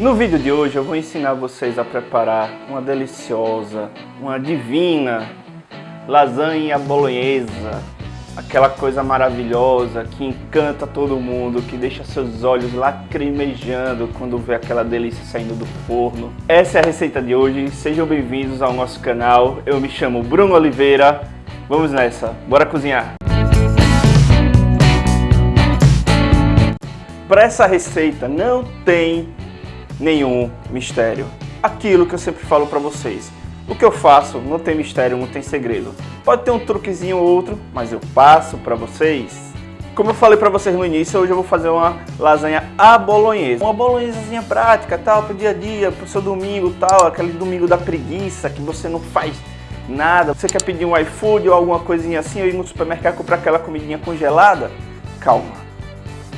No vídeo de hoje eu vou ensinar vocês a preparar uma deliciosa, uma divina lasanha bolonhesa. Aquela coisa maravilhosa que encanta todo mundo, que deixa seus olhos lacrimejando quando vê aquela delícia saindo do forno. Essa é a receita de hoje, sejam bem-vindos ao nosso canal. Eu me chamo Bruno Oliveira, vamos nessa, bora cozinhar! Para essa receita não tem nenhum mistério. Aquilo que eu sempre falo para vocês. O que eu faço não tem mistério, não tem segredo. Pode ter um truquezinho ou outro, mas eu passo para vocês. Como eu falei para vocês no início, hoje eu vou fazer uma lasanha à bolonhesa. Uma bolonhesazinha prática, tal, pro dia a dia, pro seu domingo, tal, aquele domingo da preguiça que você não faz nada. Você quer pedir um iFood ou alguma coisinha assim, ou ir no supermercado comprar aquela comidinha congelada? Calma.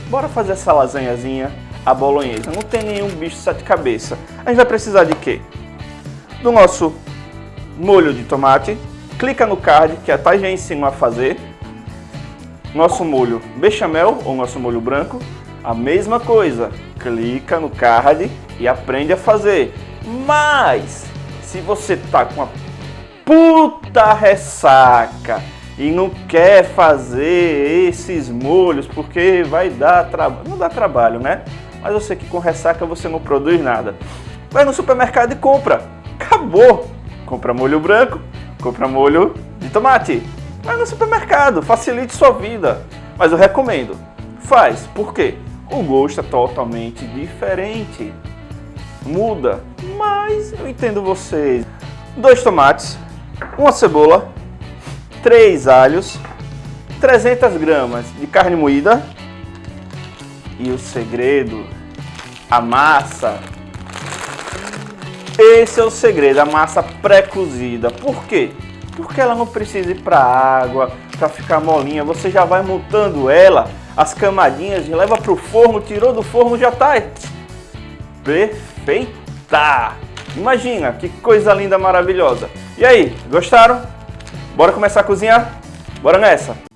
Bora fazer essa lasanhazinha a bolonhesa. Não tem nenhum bicho de sete cabeças. A gente vai precisar de quê? Do nosso molho de tomate. Clica no card que a Thay já ensinou a fazer. Nosso molho bechamel ou nosso molho branco. A mesma coisa. Clica no card e aprende a fazer. Mas, se você tá com uma puta ressaca e não quer fazer esses molhos porque vai dar trabalho, não dá trabalho, né? Mas eu sei que com ressaca você não produz nada. Vai no supermercado e compra. Acabou. Compra molho branco, compra molho de tomate. Vai no supermercado, facilite sua vida. Mas eu recomendo. Faz. Por quê? O gosto é totalmente diferente. Muda. Mas eu entendo vocês. Dois tomates, uma cebola, três alhos, 300 gramas de carne moída, e o segredo, a massa. Esse é o segredo, a massa pré-cozida. Por quê? Porque ela não precisa ir para água, para ficar molinha. Você já vai montando ela, as camadinhas, leva para o forno, tirou do forno, já está perfeita. Imagina, que coisa linda, maravilhosa. E aí, gostaram? Bora começar a cozinhar? Bora nessa!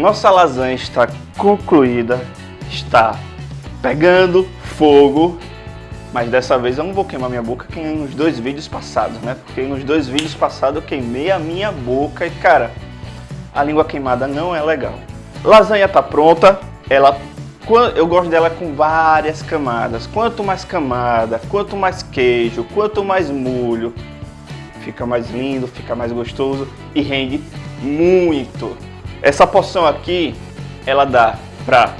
Nossa lasanha está concluída, está pegando fogo, mas dessa vez eu não vou queimar minha boca que nos dois vídeos passados, né? Porque nos dois vídeos passados eu queimei a minha boca e, cara, a língua queimada não é legal. Lasanha tá pronta, ela eu gosto dela com várias camadas. Quanto mais camada, quanto mais queijo, quanto mais molho, fica mais lindo, fica mais gostoso e rende muito. Essa porção aqui, ela dá para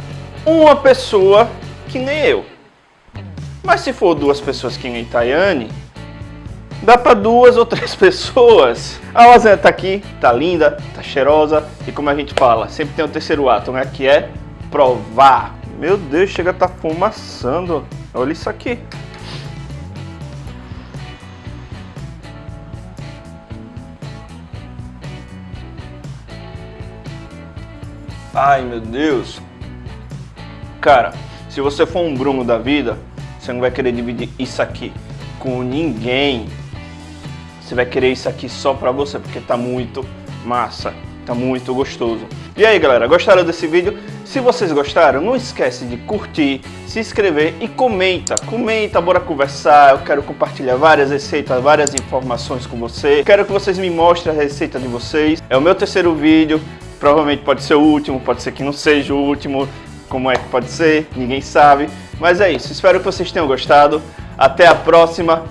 uma pessoa que nem eu. Mas se for duas pessoas que nem Tayane, dá para duas ou três pessoas. A lasanha tá aqui, tá linda, tá cheirosa e como a gente fala, sempre tem o terceiro ato, né? Que é provar. Meu Deus, chega a tá fumaçando. Olha isso aqui. Ai, meu Deus. Cara, se você for um Bruno da vida, você não vai querer dividir isso aqui com ninguém. Você vai querer isso aqui só pra você, porque tá muito massa, tá muito gostoso. E aí, galera, gostaram desse vídeo? Se vocês gostaram, não esquece de curtir, se inscrever e comenta. Comenta, bora conversar. Eu quero compartilhar várias receitas, várias informações com você. Quero que vocês me mostrem a receita de vocês. É o meu terceiro vídeo. Provavelmente pode ser o último, pode ser que não seja o último. Como é que pode ser? Ninguém sabe. Mas é isso. Espero que vocês tenham gostado. Até a próxima.